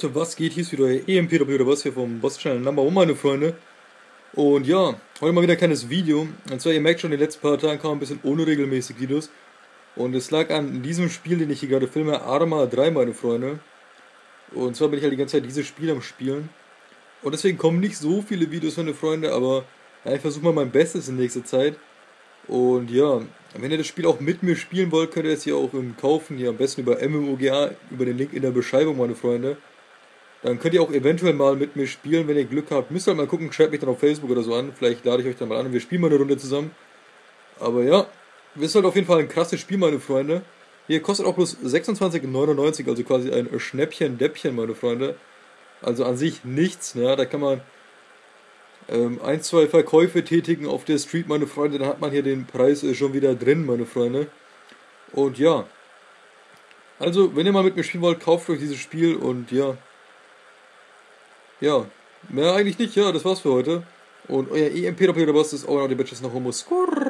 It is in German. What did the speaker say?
Leute, was geht? Hier ist wieder euer EMPW oder was hier vom Boss Channel Number One, meine Freunde. Und ja, heute mal wieder ein kleines Video. Und zwar, ihr merkt schon, in den letzten paar Tagen kamen ein bisschen unregelmäßig Videos. Und es lag an diesem Spiel, den ich hier gerade filme, Arma 3, meine Freunde. Und zwar bin ich halt die ganze Zeit dieses Spiel am Spielen. Und deswegen kommen nicht so viele Videos, meine Freunde, aber ja, ich versuche mal mein Bestes in nächster Zeit. Und ja, wenn ihr das Spiel auch mit mir spielen wollt, könnt ihr es hier auch kaufen, hier am besten über MMOGA, über den Link in der Beschreibung, meine Freunde. Dann könnt ihr auch eventuell mal mit mir spielen, wenn ihr Glück habt. Müsst ihr halt mal gucken, schreibt mich dann auf Facebook oder so an. Vielleicht lade ich euch dann mal an und wir spielen mal eine Runde zusammen. Aber ja, ist halt auf jeden Fall ein krasses Spiel, meine Freunde. Hier kostet auch bloß 26,99, also quasi ein Schnäppchen-Däppchen, meine Freunde. Also an sich nichts, ja, da kann man ähm, ein, zwei Verkäufe tätigen auf der Street, meine Freunde, dann hat man hier den Preis äh, schon wieder drin, meine Freunde. Und ja. Also, wenn ihr mal mit mir spielen wollt, kauft euch dieses Spiel und ja. Ja, mehr eigentlich nicht, ja, das war's für heute. Und euer EMP-Doppel-Boss ist auch noch die Bitches nach Homo Skurr.